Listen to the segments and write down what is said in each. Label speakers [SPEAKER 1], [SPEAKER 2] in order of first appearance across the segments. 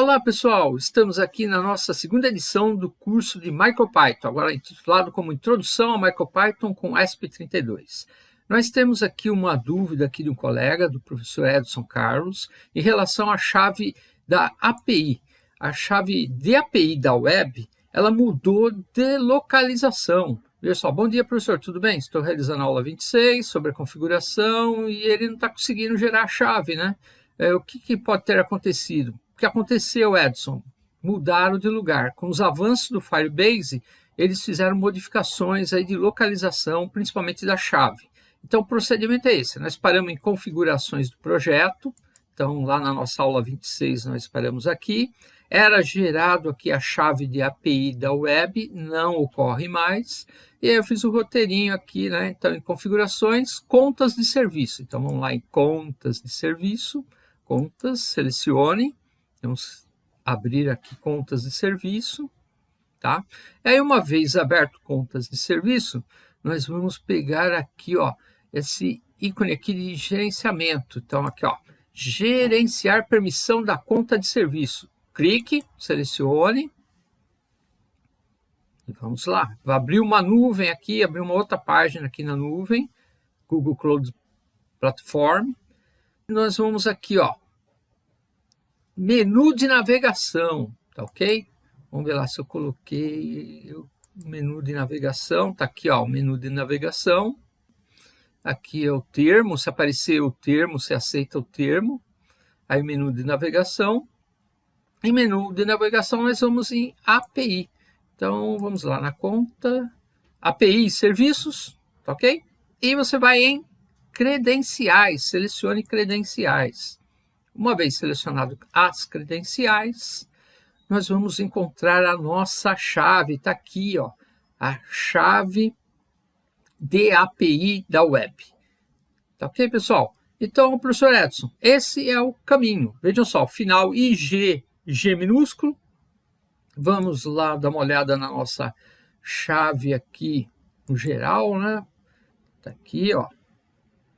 [SPEAKER 1] Olá pessoal, estamos aqui na nossa segunda edição do curso de MicroPython, agora intitulado como Introdução a MicroPython com ESP32. Nós temos aqui uma dúvida aqui de um colega, do professor Edson Carlos, em relação à chave da API. A chave de API da web, ela mudou de localização. Pessoal, bom dia professor, tudo bem? Estou realizando a aula 26 sobre a configuração e ele não está conseguindo gerar a chave, né? É, o que, que pode ter acontecido? Que aconteceu, Edson? Mudaram de lugar. Com os avanços do Firebase, eles fizeram modificações aí de localização, principalmente da chave. Então, o procedimento é esse. Nós paramos em configurações do projeto. Então, lá na nossa aula 26, nós paramos aqui. Era gerado aqui a chave de API da web, não ocorre mais. E aí eu fiz o roteirinho aqui, né? Então, em configurações, contas de serviço. Então, vamos lá em contas de serviço, contas, selecione Vamos abrir aqui contas de serviço, tá? E aí, uma vez aberto contas de serviço, nós vamos pegar aqui, ó, esse ícone aqui de gerenciamento. Então, aqui, ó, gerenciar permissão da conta de serviço. Clique, selecione. E vamos lá. Vai abrir uma nuvem aqui, abrir uma outra página aqui na nuvem, Google Cloud Platform. Nós vamos aqui, ó, menu de navegação, tá ok? Vamos ver lá se eu coloquei o menu de navegação, tá aqui ó, o menu de navegação. Aqui é o termo, se aparecer o termo, você aceita o termo. Aí menu de navegação. Em menu de navegação nós vamos em API. Então vamos lá na conta, API serviços, tá ok? E você vai em credenciais, selecione credenciais. Uma vez selecionado as credenciais, nós vamos encontrar a nossa chave, está aqui, ó, a chave de API da web. Tá ok, pessoal? Então, professor Edson, esse é o caminho. Vejam só, final IG, G minúsculo. Vamos lá dar uma olhada na nossa chave aqui no geral, né? Tá aqui, ó.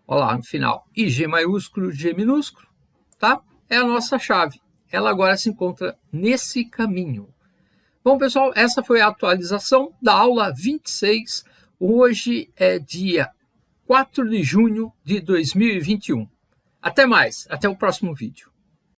[SPEAKER 1] Olha lá, no final, IG maiúsculo, G minúsculo tá? É a nossa chave. Ela agora se encontra nesse caminho. Bom, pessoal, essa foi a atualização da aula 26. Hoje é dia 4 de junho de 2021. Até mais, até o próximo vídeo.